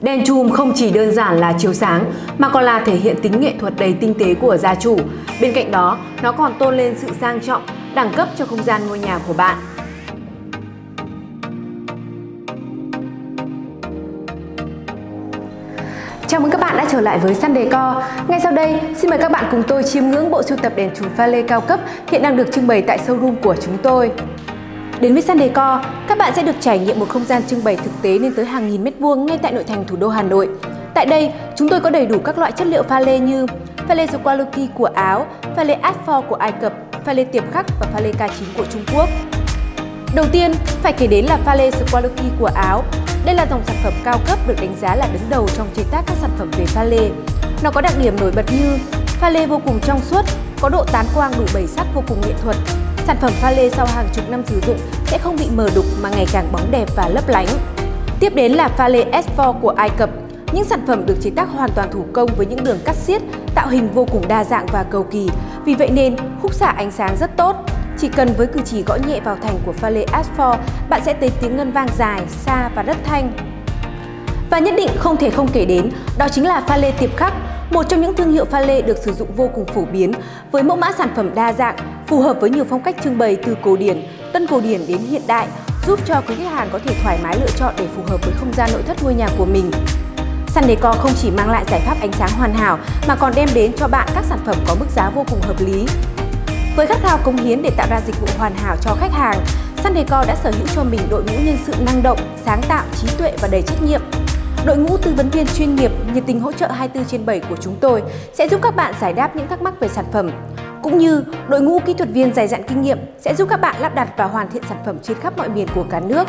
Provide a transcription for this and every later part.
Đèn chùm không chỉ đơn giản là chiếu sáng mà còn là thể hiện tính nghệ thuật đầy tinh tế của gia chủ. Bên cạnh đó, nó còn tôn lên sự sang trọng, đẳng cấp cho không gian ngôi nhà của bạn. Chào mừng các bạn đã trở lại với Sun Decor. Ngay sau đây, xin mời các bạn cùng tôi chiêm ngưỡng bộ sưu tập đèn chùm pha lê cao cấp hiện đang được trưng bày tại showroom của chúng tôi. Đến với Sun Decor, các bạn sẽ được trải nghiệm một không gian trưng bày thực tế lên tới hàng nghìn mét vuông ngay tại nội thành thủ đô Hà Nội. Tại đây, chúng tôi có đầy đủ các loại chất liệu pha lê như pha lê Zuqualuki của Áo, pha lê Asphalt của Ai Cập, pha lê tiệp khắc và pha lê K9 của Trung Quốc. Đầu tiên, phải kể đến là pha lê Zuqualuki của Áo. Đây là dòng sản phẩm cao cấp được đánh giá là đứng đầu trong chế tác các sản phẩm về pha lê. Nó có đặc điểm nổi bật như pha lê vô cùng trong suốt, có độ tán quang đủ bảy sắc vô cùng nghệ thuật, Sản phẩm pha lê sau hàng chục năm sử dụng sẽ không bị mờ đục mà ngày càng bóng đẹp và lấp lánh. Tiếp đến là pha lê S4 của Ai Cập. Những sản phẩm được chế tác hoàn toàn thủ công với những đường cắt xiết, tạo hình vô cùng đa dạng và cầu kỳ. Vì vậy nên khúc xạ ánh sáng rất tốt. Chỉ cần với cử chỉ gõ nhẹ vào thành của pha lê S4, bạn sẽ thấy tiếng ngân vang dài, xa và rất thanh. Và nhất định không thể không kể đến, đó chính là pha lê tiệp khắc, một trong những thương hiệu pha lê được sử dụng vô cùng phổ biến với mẫu mã sản phẩm đa dạng, phù hợp với nhiều phong cách trưng bày từ cổ điển, tân cổ điển đến hiện đại, giúp cho quý khách hàng có thể thoải mái lựa chọn để phù hợp với không gian nội thất ngôi nhà của mình. Sun Decor không chỉ mang lại giải pháp ánh sáng hoàn hảo mà còn đem đến cho bạn các sản phẩm có mức giá vô cùng hợp lý. Với khát khao cống hiến để tạo ra dịch vụ hoàn hảo cho khách hàng, Sun Decor đã sở hữu cho mình đội ngũ nhân sự năng động, sáng tạo, trí tuệ và đầy trách nhiệm. Đội ngũ tư vấn viên chuyên nghiệp, nhiệt tình hỗ trợ 24 trên 7 của chúng tôi sẽ giúp các bạn giải đáp những thắc mắc về sản phẩm, cũng như đội ngũ kỹ thuật viên dày dặn kinh nghiệm sẽ giúp các bạn lắp đặt và hoàn thiện sản phẩm trên khắp mọi miền của cả nước.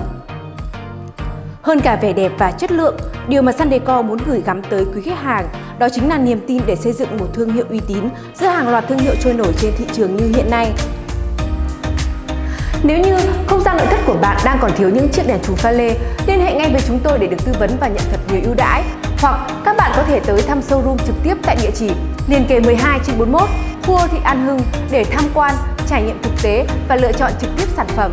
Hơn cả vẻ đẹp và chất lượng, điều mà Sun muốn gửi gắm tới quý khách hàng đó chính là niềm tin để xây dựng một thương hiệu uy tín giữa hàng loạt thương hiệu trôi nổi trên thị trường như hiện nay. Nếu như không gian nội thất của bạn đang còn thiếu những chiếc đèn chùm pha lê, liên hệ ngay với chúng tôi để được tư vấn và nhận thật nhiều ưu đãi. Hoặc các bạn có thể tới thăm showroom trực tiếp tại địa chỉ liền kề 12 trên 41, khu thị An Hưng để tham quan, trải nghiệm thực tế và lựa chọn trực tiếp sản phẩm.